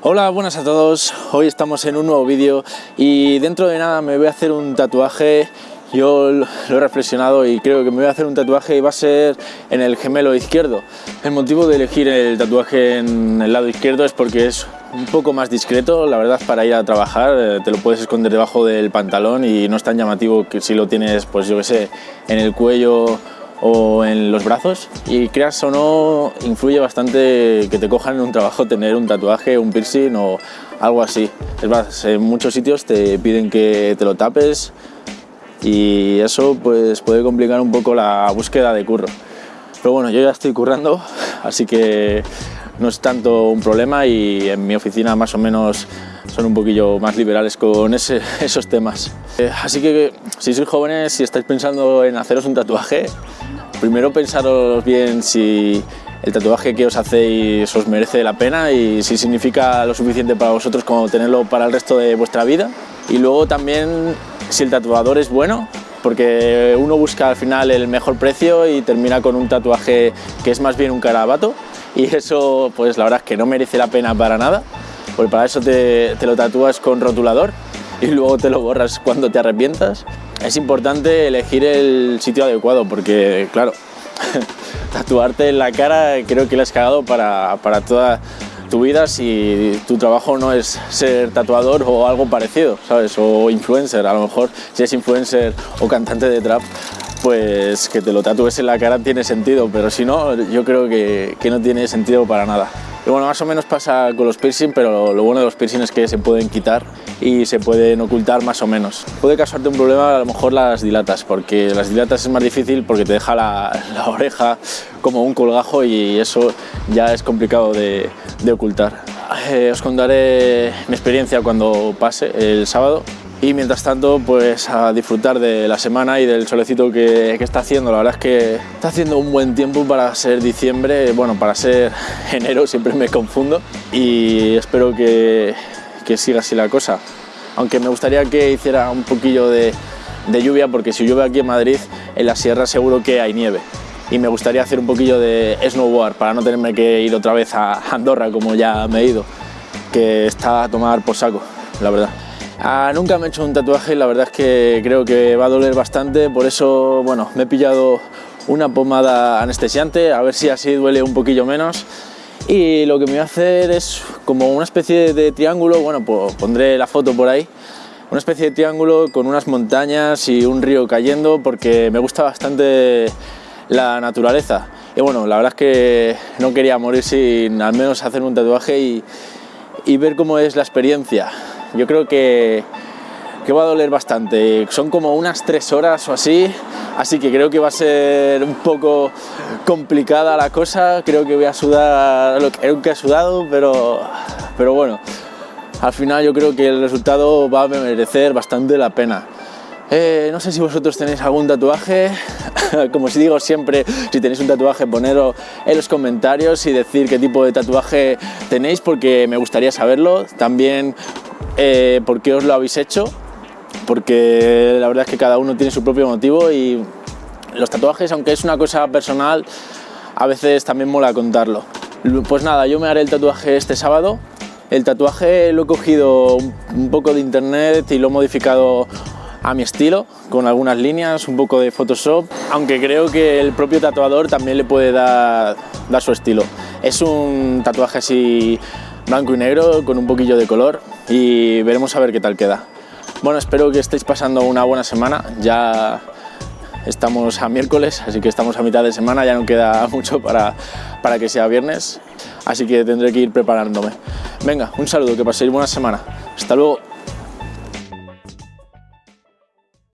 Hola, buenas a todos. Hoy estamos en un nuevo vídeo y dentro de nada me voy a hacer un tatuaje. Yo lo he reflexionado y creo que me voy a hacer un tatuaje y va a ser en el gemelo izquierdo. El motivo de elegir el tatuaje en el lado izquierdo es porque es un poco más discreto, la verdad, para ir a trabajar. Eh, te lo puedes esconder debajo del pantalón y no es tan llamativo que si lo tienes, pues yo que sé, en el cuello o en los brazos y creas o no influye bastante que te cojan en un trabajo tener un tatuaje, un piercing o algo así. Es más, en muchos sitios te piden que te lo tapes y eso pues puede complicar un poco la búsqueda de curro. Pero bueno, yo ya estoy currando, así que no es tanto un problema y en mi oficina más o menos son un poquillo más liberales con esos temas. Eh, así que si sois jóvenes, si estáis pensando en haceros un tatuaje, primero pensaros bien si el tatuaje que os hacéis os merece la pena y si significa lo suficiente para vosotros como tenerlo para el resto de vuestra vida. Y luego también si el tatuador es bueno, porque uno busca al final el mejor precio y termina con un tatuaje que es más bien un carabato y eso pues la verdad es que no merece la pena para nada, porque para eso te, te lo tatúas con rotulador y luego te lo borras cuando te arrepientas es importante elegir el sitio adecuado porque, claro, tatuarte en la cara creo que le has cagado para, para toda tu vida si tu trabajo no es ser tatuador o algo parecido, ¿sabes? O influencer, a lo mejor si es influencer o cantante de trap, pues que te lo tatúes en la cara tiene sentido, pero si no, yo creo que, que no tiene sentido para nada. Bueno, más o menos pasa con los piercing, pero lo bueno de los piercing es que se pueden quitar y se pueden ocultar más o menos. Puede causarte un problema a lo mejor las dilatas, porque las dilatas es más difícil porque te deja la, oreja como un colgajo y eso ya es complicado de, ocultar. Eh, os contaré mi experiencia cuando pase el sábado y mientras tanto pues a disfrutar de la semana y del solecito que, está haciendo. La verdad es que está haciendo un buen tiempo para ser diciembre, bueno, para ser enero siempre me confundo y espero que, siga así la cosa. Aunque me gustaría que hiciera un poquillo de lluvia porque si llueve aquí en Madrid, en la sierra seguro que hay nieve y me gustaría hacer un poquillo de snowboard para no tenerme que ir otra vez a Andorra como ya me he ido, que está a tomar por saco, la verdad. Ah, nunca me he hecho un tatuaje y la verdad es que creo que va a doler bastante, por eso bueno, me he pillado una pomada anestesiante, a ver si así duele un poquillo menos. Y lo que me voy a hacer es como una especie de triángulo, bueno, pues pondré la foto por ahí, una especie de triángulo con unas montañas y un río cayendo porque me gusta bastante la naturaleza. Y bueno, la verdad es que no quería morir sin al menos hacer un tatuaje y, y ver cómo es la experiencia. Yo creo que, que va a doler bastante. Son como unas tres horas o así, así que creo que va a ser un poco complicada la cosa. Creo que voy a sudar lo que he sudado, pero, pero bueno, al final yo creo que el resultado va a merecer bastante la pena. Eh, no sé si vosotros tenéis algún tatuaje, como si digo siempre, si tenéis un tatuaje ponedlo en los comentarios y decir qué tipo de tatuaje tenéis porque me gustaría saberlo. También eh, por qué os lo habéis hecho, porque la verdad es que cada uno tiene su propio motivo y los tatuajes, aunque es una cosa personal, a veces también mola contarlo. Pues nada, yo me haré el tatuaje este sábado. El tatuaje lo he cogido un poco de internet y lo he modificado a mi estilo, con algunas líneas, un poco de Photoshop, aunque creo que el propio tatuador también le puede dar, dar su estilo. Es un tatuaje así blanco y negro con un poquillo de color y veremos a ver qué tal queda. Bueno, espero que estéis pasando una buena semana, ya estamos a miércoles, así que estamos a mitad de semana, ya no queda mucho para, para que sea viernes, así que tendré que ir preparándome. Venga, un saludo, que paséis buena semana. Hasta luego.